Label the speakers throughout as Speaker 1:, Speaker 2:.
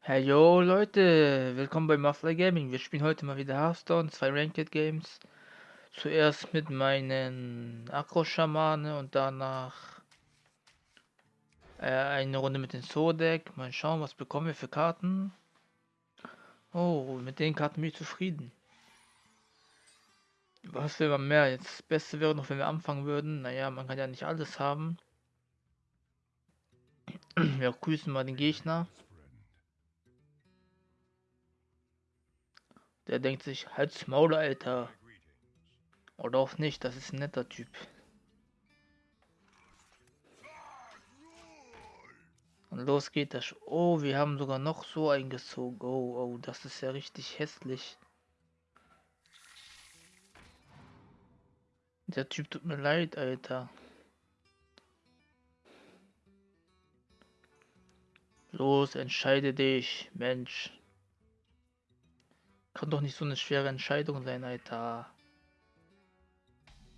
Speaker 1: Hey yo Leute, willkommen bei Mafia Gaming. Wir spielen heute mal wieder Hearthstone, zwei Ranked Games. Zuerst mit meinen Akro-Schamane und danach äh, eine Runde mit dem Zodek. Mal schauen, was bekommen wir für Karten. Oh, mit den Karten bin ich zufrieden. Was will man mehr? Jetzt das Beste wäre noch, wenn wir anfangen würden. Naja, man kann ja nicht alles haben. Wir grüßen mal den Gegner. Der denkt sich, halt's Maul, Alter. Oder auch nicht, das ist ein netter Typ. Und los geht das. Oh, wir haben sogar noch so eingezogen. Oh, oh, das ist ja richtig hässlich. Der Typ tut mir leid, Alter. Los, entscheide dich, Mensch. Kann doch nicht so eine schwere Entscheidung sein, Alter.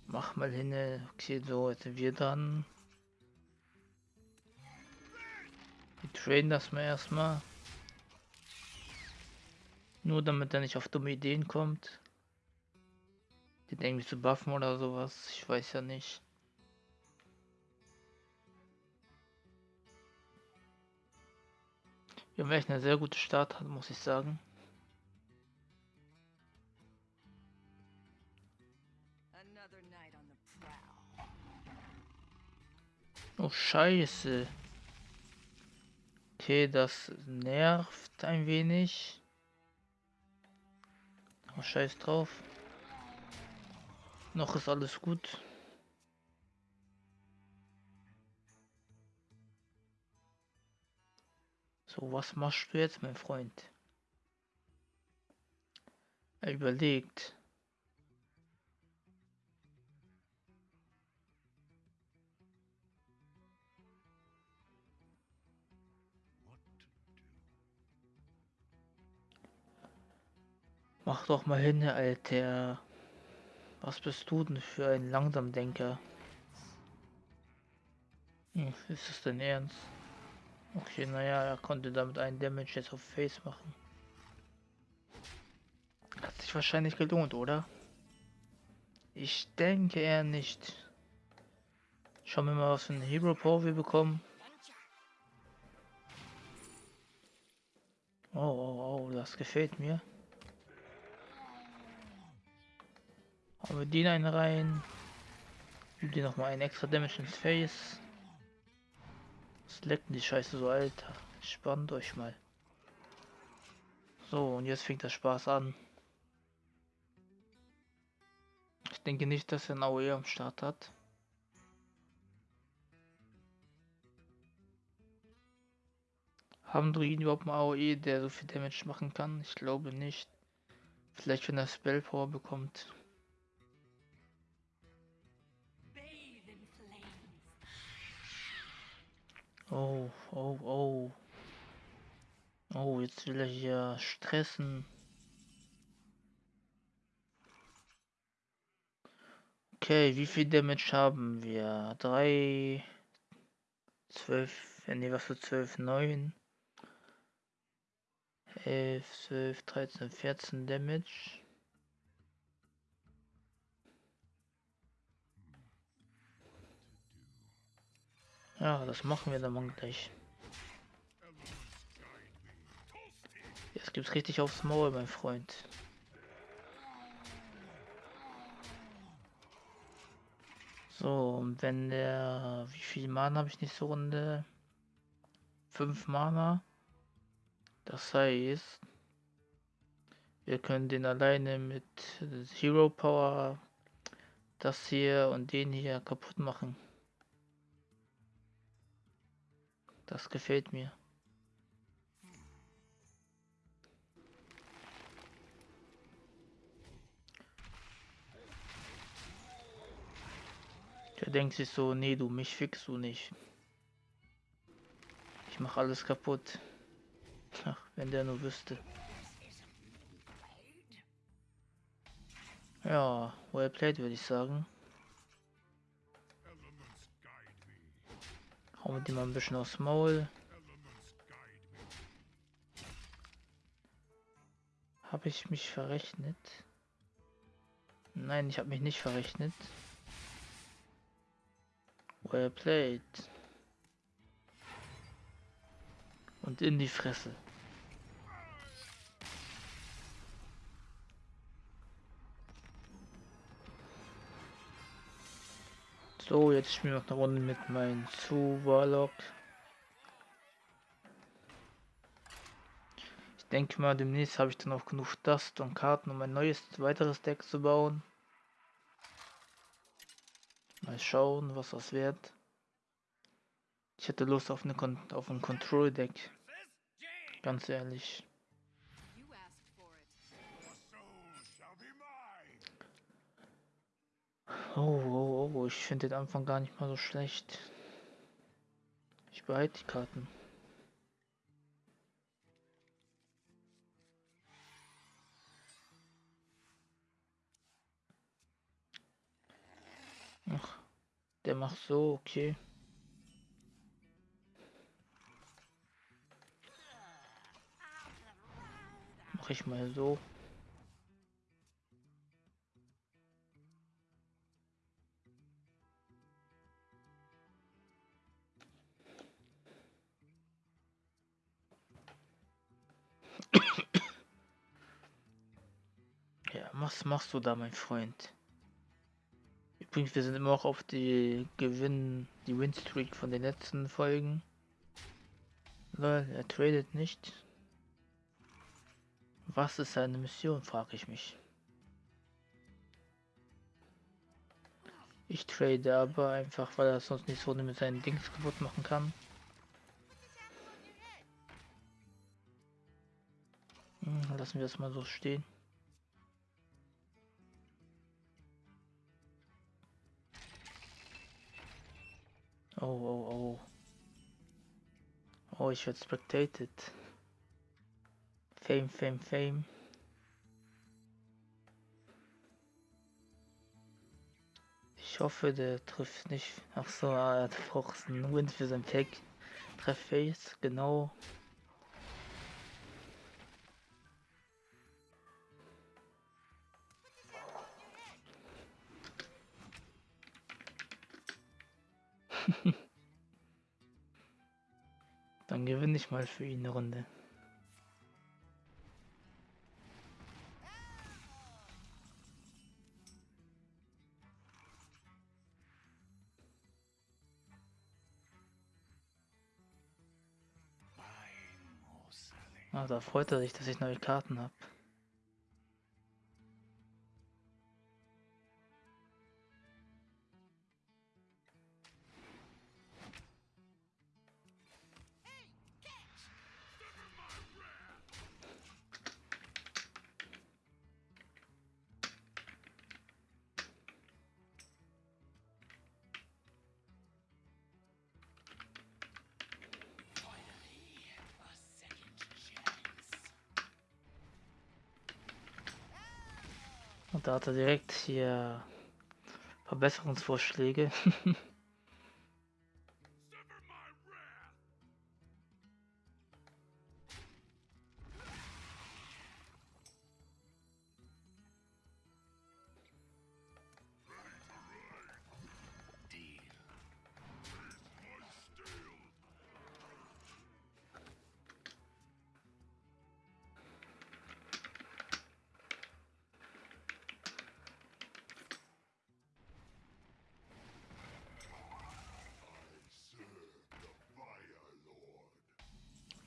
Speaker 1: Mach mal hin. Okay, so, jetzt sind wir dann. Wir traden das mal erstmal. Nur damit er nicht auf dumme Ideen kommt. Den irgendwie zu buffen oder sowas. Ich weiß ja nicht. Wir haben echt eine sehr gute Start, muss ich sagen. Oh Scheiße. Okay, das nervt ein wenig. Oh, scheiß drauf. Noch ist alles gut. So, was machst du jetzt, mein Freund? Er überlegt. Mach doch mal hin, Alter. Was bist du denn für ein Langsamdenker? Hm, ist das denn ernst? Okay, naja, er konnte damit einen Damage jetzt auf Face machen. Hat sich wahrscheinlich gelohnt, oder? Ich denke eher nicht. Schauen wir mal, was für ein Hero Power wir bekommen. Oh, oh, oh, das gefällt mir. Haben wir den einen rein. Gib dir nochmal einen extra Damage ins Face. Was leckt die Scheiße so, Alter? Spannt euch mal. So, und jetzt fängt der Spaß an. Ich denke nicht, dass er ein AOE am Start hat. Haben Druiden überhaupt einen AOE, der so viel Damage machen kann? Ich glaube nicht. Vielleicht wenn er Spell Power bekommt. Oh, oh, oh. Oh, jetzt will er hier stressen. Okay, wie viel Damage haben wir? 3, 12, ne, was für 12, 9, 11, 12, 13, 14 Damage. Ja, das machen wir dann mal gleich. Jetzt gibt's richtig aufs Maul, mein Freund. So, und wenn der... Wie viel Mana habe ich nächste Runde? 5 Mana. Das heißt... Wir können den alleine mit Hero Power das hier und den hier kaputt machen. Das gefällt mir. Der denkt sich so, nee, du, mich fix du nicht. Ich mach alles kaputt. Ach, wenn der nur wüsste. Ja, well played, würde ich sagen. Hauen die mal ein bisschen aufs Maul. Habe ich mich verrechnet? Nein, ich habe mich nicht verrechnet. Well played. Und in die Fresse. So, jetzt spielen wir noch eine Runde mit meinem zu Warlock. Ich denke mal, demnächst habe ich dann auch genug Dust und Karten, um ein neues, weiteres Deck zu bauen. Mal schauen, was das wird. Ich hätte Lust auf, eine Kon auf ein Control-Deck. Ganz ehrlich. Oh, oh, oh, ich finde den Anfang gar nicht mal so schlecht. Ich behalte die Karten. Ach, der macht so, okay. Mach ich mal so. Was machst du da, mein Freund? Übrigens, wir sind immer auch auf die Gewinn, die Winstreak von den letzten Folgen. Lol, er tradet nicht. Was ist seine Mission, frage ich mich. Ich trade aber einfach, weil er sonst nicht so mit seinen Dings kaputt machen kann. Lassen wir es mal so stehen. Oh, oh, oh. Oh, ich werde spectated. Fame, Fame, Fame. Ich hoffe, der trifft nicht. Ach so, er hat braucht einen Win für sein Pack. Treff Face, genau. Ich mal für ihn eine Runde. Ah, da freut er sich, dass ich neue Karten habe. Und da hat er direkt hier Verbesserungsvorschläge.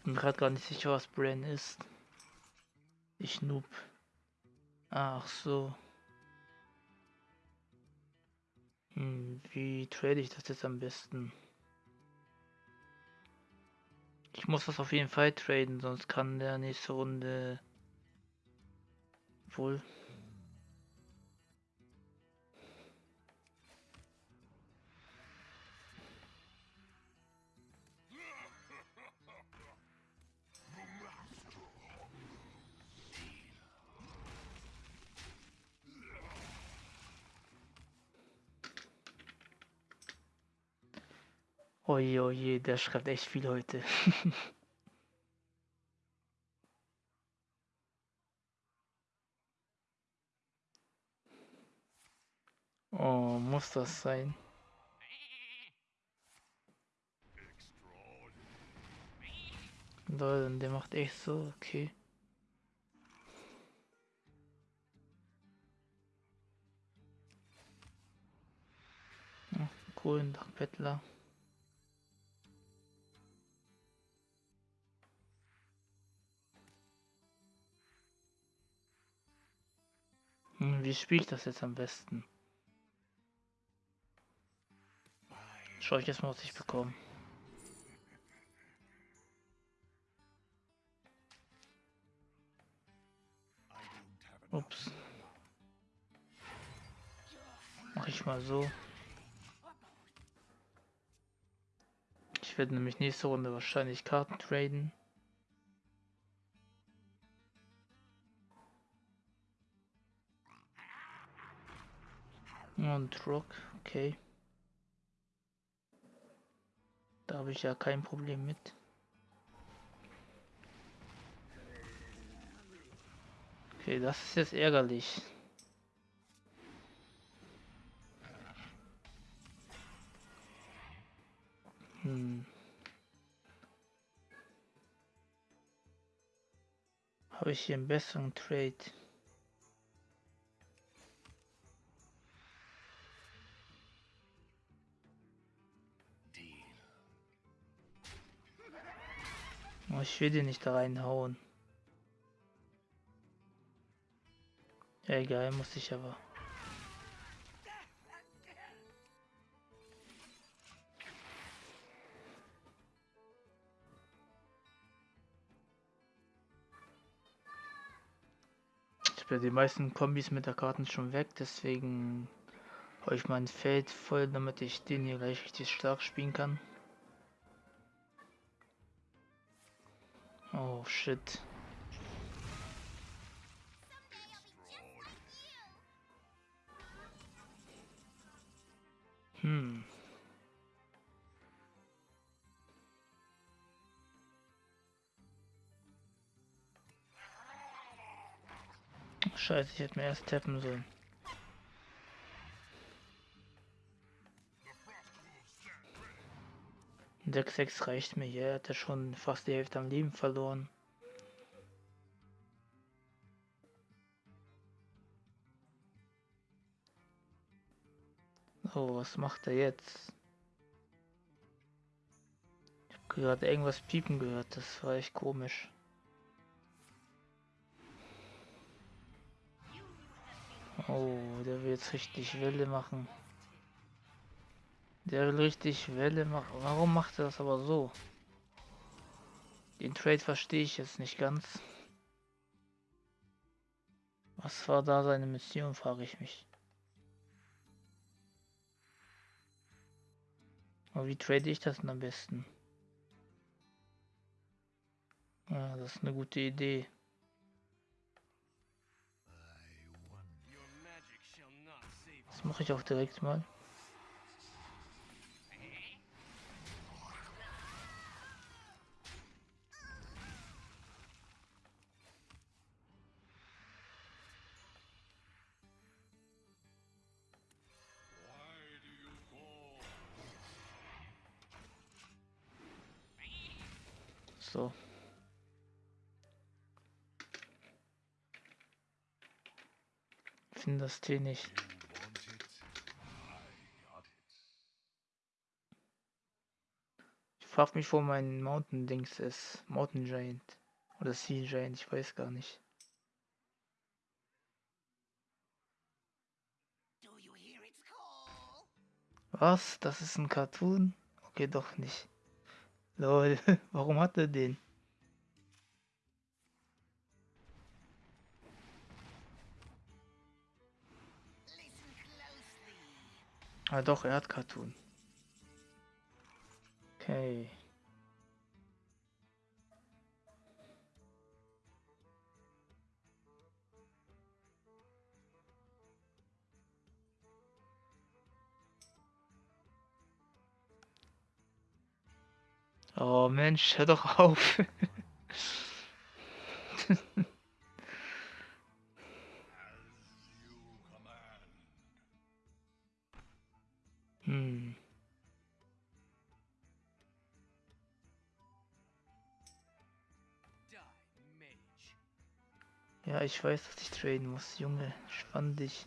Speaker 1: bin gerade gar nicht sicher, was Bran ist. Ich noob. Ach so. Hm, wie trade ich das jetzt am besten? Ich muss das auf jeden Fall traden, sonst kann der nächste Runde wohl Oje, oje, der schreibt echt viel heute. oh, muss das sein? Leute, der macht echt so, okay. Ach, Kohlenbettler. Cool, wie spiele ich das jetzt am besten? Schau ich jetzt mal, was ich bekomme. Ups. Mach ich mal so. Ich werde nämlich nächste Runde wahrscheinlich Karten traden. Und Rock, okay. Da habe ich ja kein Problem mit. Okay, das ist jetzt ärgerlich. Hm. Habe ich hier einen besseren Trade? Oh, ich will den nicht da reinhauen. Ja, egal, muss ich aber. Ich habe die meisten Kombis mit der Karten schon weg, deswegen habe ich mein Feld voll, damit ich den hier gleich richtig stark spielen kann. Oh shit. Hm. Scheiße, ich hätte mir erst tappen sollen. Deck 6 reicht mir hier, er hat ja schon fast die Hälfte am Leben verloren. Oh, was macht er jetzt? Ich habe gerade irgendwas piepen gehört, das war echt komisch. Oh, der will jetzt richtig Welle machen. Der will richtig Welle machen. Warum macht er das aber so? Den Trade verstehe ich jetzt nicht ganz. Was war da seine Mission, frage ich mich. Aber wie trade ich das denn am besten? Ja, das ist eine gute Idee. Das mache ich auch direkt mal. Finde das Tee nicht. Ich frage mich, wo mein Mountain Dings ist. Mountain Giant. Oder Sea Giant, ich weiß gar nicht. Was? Das ist ein Cartoon? Okay, doch nicht. Lol, warum hat er den? Ah doch, er hat Cartoon. Okay. Oh Mensch, hör doch auf. hm. Ja, ich weiß, dass ich traden muss, Junge. Spann dich.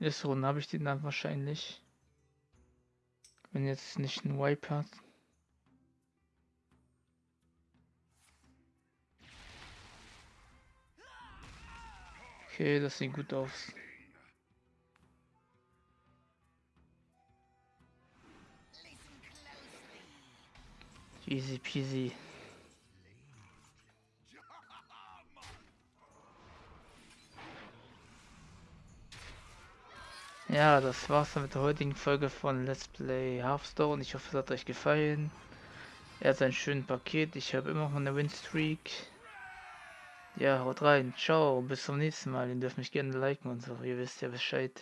Speaker 1: Nächste Runde habe ich den dann wahrscheinlich. Wenn jetzt nicht ein Wipe hat. Okay, das sieht gut aus. Easy peasy. Ja, das war's dann mit der heutigen Folge von Let's Play Hearthstone. Ich hoffe, es hat euch gefallen. Er hat ein schönes Paket. Ich habe immer noch eine Winstreak. Ja, haut rein. Ciao. Bis zum nächsten Mal. Ihr dürft mich gerne liken und so. Ihr wisst ja Bescheid.